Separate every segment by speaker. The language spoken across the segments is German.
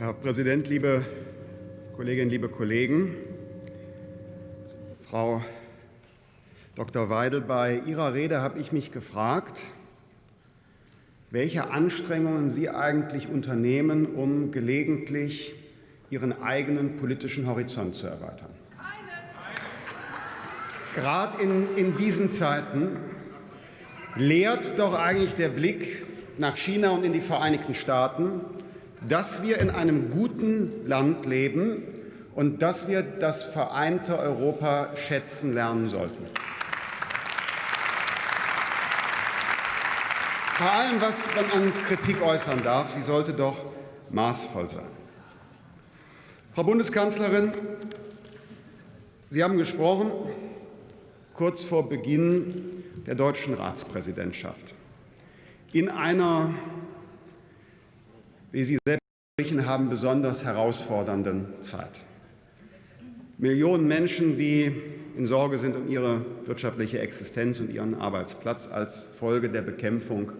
Speaker 1: Herr Präsident, liebe Kolleginnen, liebe Kollegen! Frau Dr. Weidel, bei Ihrer Rede habe ich mich gefragt, welche Anstrengungen Sie eigentlich unternehmen, um gelegentlich Ihren eigenen politischen Horizont zu erweitern. Gerade in, in diesen Zeiten lehrt doch eigentlich der Blick nach China und in die Vereinigten Staaten, dass wir in einem guten Land leben und dass wir das vereinte Europa schätzen lernen sollten. Vor allem, was man an Kritik äußern darf, sie sollte doch maßvoll sein. Frau Bundeskanzlerin, Sie haben gesprochen kurz vor Beginn der deutschen Ratspräsidentschaft in einer wie Sie selbst haben, besonders herausfordernden Zeit. Millionen Menschen, die in Sorge sind um ihre wirtschaftliche Existenz und ihren Arbeitsplatz als Folge der Bekämpfung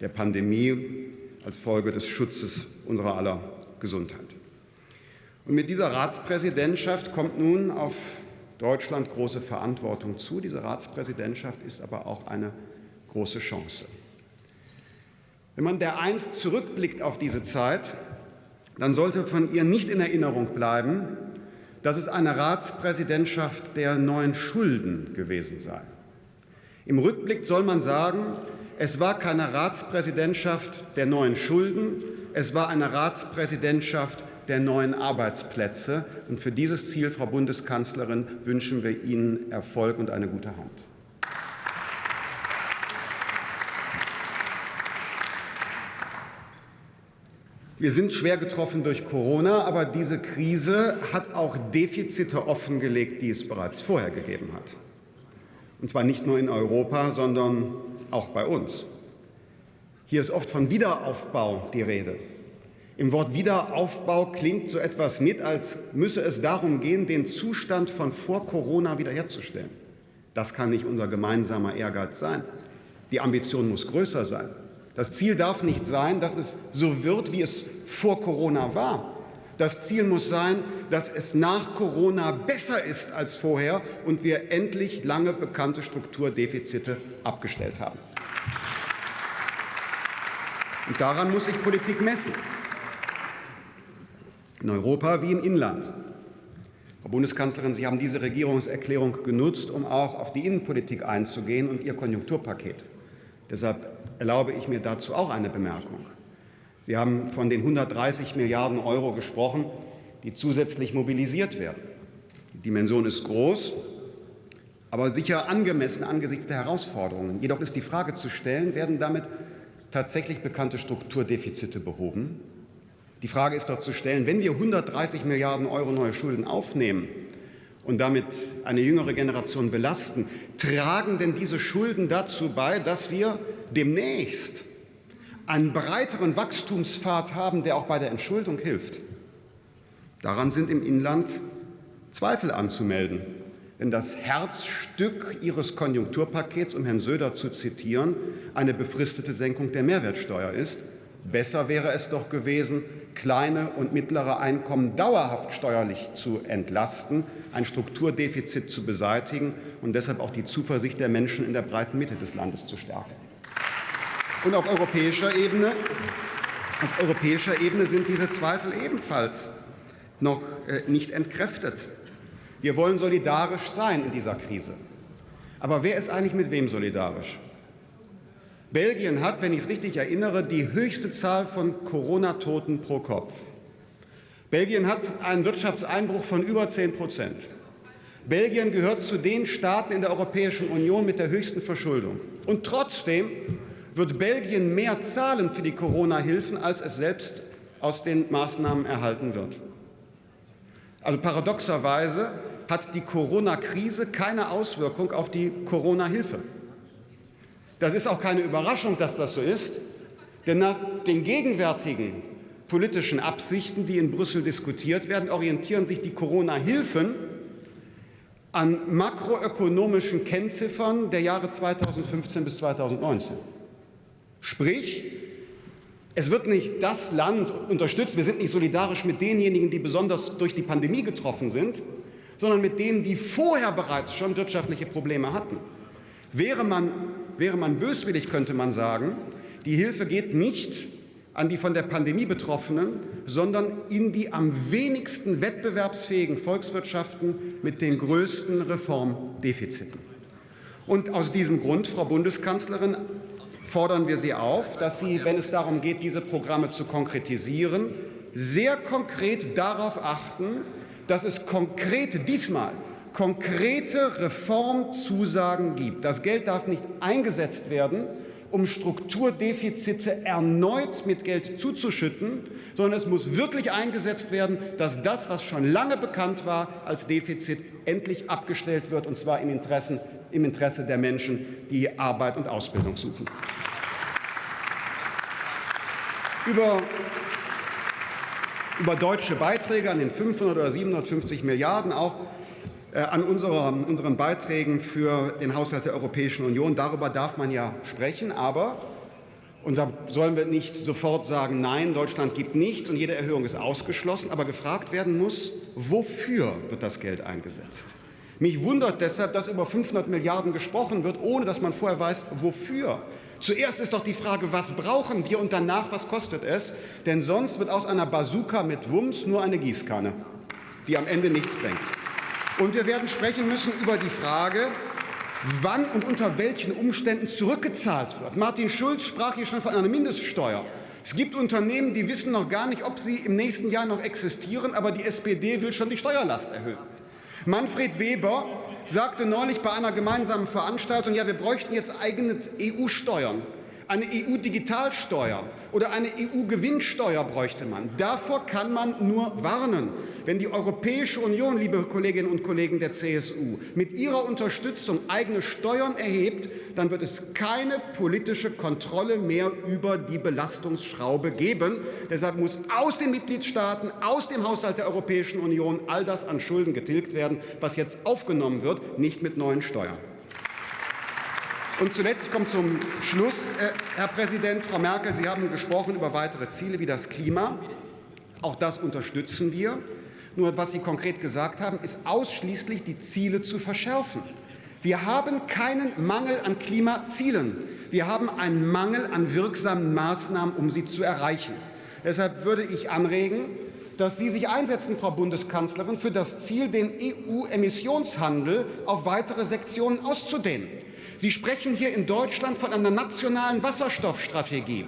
Speaker 1: der Pandemie, als Folge des Schutzes unserer aller Gesundheit. Und mit dieser Ratspräsidentschaft kommt nun auf Deutschland große Verantwortung zu. Diese Ratspräsidentschaft ist aber auch eine große Chance. Wenn man dereinst zurückblickt auf diese Zeit, dann sollte von ihr nicht in Erinnerung bleiben, dass es eine Ratspräsidentschaft der neuen Schulden gewesen sei. Im Rückblick soll man sagen, es war keine Ratspräsidentschaft der neuen Schulden, es war eine Ratspräsidentschaft der neuen Arbeitsplätze. Und für dieses Ziel, Frau Bundeskanzlerin, wünschen wir Ihnen Erfolg und eine gute Hand. Wir sind schwer getroffen durch Corona, aber diese Krise hat auch Defizite offengelegt, die es bereits vorher gegeben hat. Und zwar nicht nur in Europa, sondern auch bei uns. Hier ist oft von Wiederaufbau die Rede. Im Wort Wiederaufbau klingt so etwas mit, als müsse es darum gehen, den Zustand von vor Corona wiederherzustellen. Das kann nicht unser gemeinsamer Ehrgeiz sein. Die Ambition muss größer sein. Das Ziel darf nicht sein, dass es so wird, wie es vor Corona war. Das Ziel muss sein, dass es nach Corona besser ist als vorher und wir endlich lange bekannte Strukturdefizite abgestellt haben. Und daran muss sich Politik messen. In Europa wie im Inland. Frau Bundeskanzlerin, Sie haben diese Regierungserklärung genutzt, um auch auf die Innenpolitik einzugehen und Ihr Konjunkturpaket. Deshalb erlaube ich mir dazu auch eine Bemerkung. Sie haben von den 130 Milliarden Euro gesprochen, die zusätzlich mobilisiert werden. Die Dimension ist groß, aber sicher angemessen angesichts der Herausforderungen. Jedoch ist die Frage zu stellen, werden damit tatsächlich bekannte Strukturdefizite behoben? Die Frage ist doch zu stellen, wenn wir 130 Milliarden Euro neue Schulden aufnehmen, und damit eine jüngere Generation belasten, tragen denn diese Schulden dazu bei, dass wir demnächst einen breiteren Wachstumspfad haben, der auch bei der Entschuldung hilft? Daran sind im Inland Zweifel anzumelden. Denn das Herzstück Ihres Konjunkturpakets, um Herrn Söder zu zitieren, eine befristete Senkung der Mehrwertsteuer ist. Besser wäre es doch gewesen, kleine und mittlere Einkommen dauerhaft steuerlich zu entlasten, ein Strukturdefizit zu beseitigen und deshalb auch die Zuversicht der Menschen in der breiten Mitte des Landes zu stärken. Und auf europäischer Ebene, auf europäischer Ebene sind diese Zweifel ebenfalls noch äh, nicht entkräftet. Wir wollen solidarisch sein in dieser Krise. Aber wer ist eigentlich mit wem solidarisch? Belgien hat, wenn ich es richtig erinnere, die höchste Zahl von Corona-Toten pro Kopf. Belgien hat einen Wirtschaftseinbruch von über 10 Prozent. Belgien gehört zu den Staaten in der Europäischen Union mit der höchsten Verschuldung. Und trotzdem wird Belgien mehr zahlen für die Corona-Hilfen, als es selbst aus den Maßnahmen erhalten wird. Also paradoxerweise hat die Corona-Krise keine Auswirkung auf die Corona-Hilfe. Das ist auch keine Überraschung, dass das so ist, denn nach den gegenwärtigen politischen Absichten, die in Brüssel diskutiert werden, orientieren sich die Corona-Hilfen an makroökonomischen Kennziffern der Jahre 2015 bis 2019. Sprich, Es wird nicht das Land unterstützt, wir sind nicht solidarisch mit denjenigen, die besonders durch die Pandemie getroffen sind, sondern mit denen, die vorher bereits schon wirtschaftliche Probleme hatten. Wäre man, wäre man böswillig, könnte man sagen, die Hilfe geht nicht an die von der Pandemie Betroffenen, sondern in die am wenigsten wettbewerbsfähigen Volkswirtschaften mit den größten Reformdefiziten. Und aus diesem Grund, Frau Bundeskanzlerin, fordern wir Sie auf, dass Sie, wenn es darum geht, diese Programme zu konkretisieren, sehr konkret darauf achten, dass es konkrete, diesmal konkrete Reformzusagen gibt. Das Geld darf nicht eingesetzt werden, um Strukturdefizite erneut mit Geld zuzuschütten, sondern es muss wirklich eingesetzt werden, dass das, was schon lange bekannt war als Defizit, endlich abgestellt wird, und zwar im, Interessen, im Interesse der Menschen, die Arbeit und Ausbildung suchen. Über über deutsche Beiträge an den 500 oder 750 Milliarden auch an unserer, unseren Beiträgen für den Haushalt der Europäischen Union. Darüber darf man ja sprechen, aber und da sollen wir nicht sofort sagen, nein, Deutschland gibt nichts und jede Erhöhung ist ausgeschlossen, aber gefragt werden muss, wofür wird das Geld eingesetzt? Mich wundert deshalb, dass über 500 Milliarden gesprochen wird, ohne dass man vorher weiß, wofür. Zuerst ist doch die Frage, was brauchen wir und danach, was kostet es? Denn sonst wird aus einer Bazooka mit Wumms nur eine Gießkanne, die am Ende nichts bringt. Und wir werden sprechen müssen über die Frage, wann und unter welchen Umständen zurückgezahlt wird. Martin Schulz sprach hier schon von einer Mindeststeuer. Es gibt Unternehmen, die wissen noch gar nicht, ob sie im nächsten Jahr noch existieren, aber die SPD will schon die Steuerlast erhöhen. Manfred Weber sagte neulich bei einer gemeinsamen Veranstaltung, ja, wir bräuchten jetzt eigene EU-Steuern eine EU-Digitalsteuer oder eine EU-Gewinnsteuer bräuchte man. Davor kann man nur warnen. Wenn die Europäische Union, liebe Kolleginnen und Kollegen der CSU, mit ihrer Unterstützung eigene Steuern erhebt, dann wird es keine politische Kontrolle mehr über die Belastungsschraube geben. Deshalb muss aus den Mitgliedstaaten, aus dem Haushalt der Europäischen Union all das an Schulden getilgt werden, was jetzt aufgenommen wird, nicht mit neuen Steuern. Und zuletzt, ich komme zum Schluss, äh, Herr Präsident, Frau Merkel, Sie haben gesprochen über weitere Ziele wie das Klima. Auch das unterstützen wir. Nur was Sie konkret gesagt haben, ist ausschließlich die Ziele zu verschärfen. Wir haben keinen Mangel an Klimazielen. Wir haben einen Mangel an wirksamen Maßnahmen, um sie zu erreichen. Deshalb würde ich anregen, dass Sie sich einsetzen, Frau Bundeskanzlerin, für das Ziel, den EU-Emissionshandel auf weitere Sektionen auszudehnen. Sie sprechen hier in Deutschland von einer nationalen Wasserstoffstrategie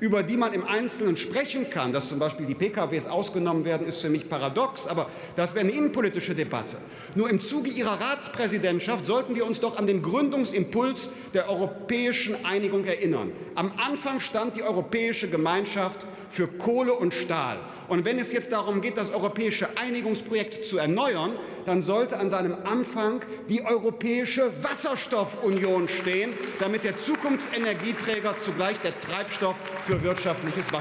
Speaker 1: über die man im Einzelnen sprechen kann, dass zum Beispiel die PKWs ausgenommen werden, ist für mich paradox, aber das wäre eine innenpolitische Debatte. Nur im Zuge Ihrer Ratspräsidentschaft sollten wir uns doch an den Gründungsimpuls der europäischen Einigung erinnern. Am Anfang stand die Europäische Gemeinschaft für Kohle und Stahl. Und wenn es jetzt darum geht, das europäische Einigungsprojekt zu erneuern, dann sollte an seinem Anfang die Europäische Wasserstoffunion stehen, damit der Zukunftsenergieträger zugleich der Treibstoff für wirtschaftliches Wachstum